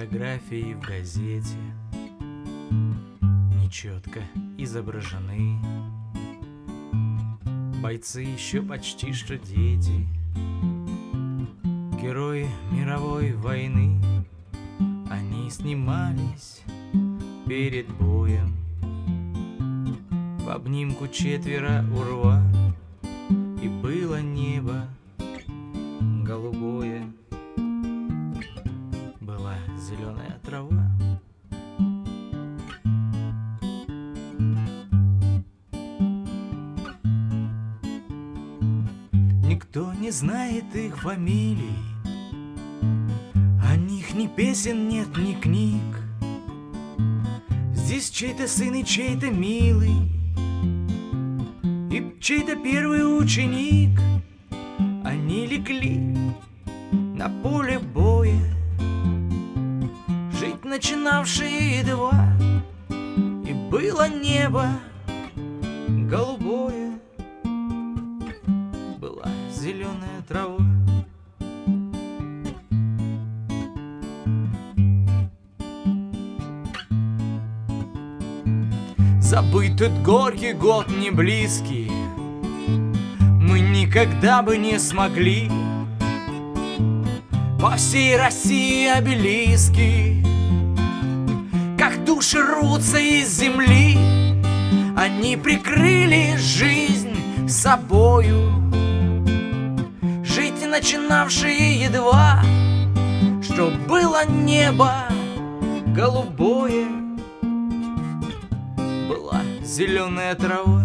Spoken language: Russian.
Фотографии в газете. Нечетко изображены. Бойцы еще почти что дети. Герои мировой войны. Они снимались перед боем. В обнимку четверо урва Никто не знает их фамилий. О них ни песен нет, ни книг. Здесь чей-то сын и чей-то милый И чей-то первый ученик. Они легли на поле боя. Жить начинавшие едва И было небо голубое зеленая трава Забыть тот горький год не близкий. Мы никогда бы не смогли. По всей России обелиски. Как души рвутся из земли. Они прикрыли жизнь собою начинавшие едва Что было небо голубое была зеленая трава.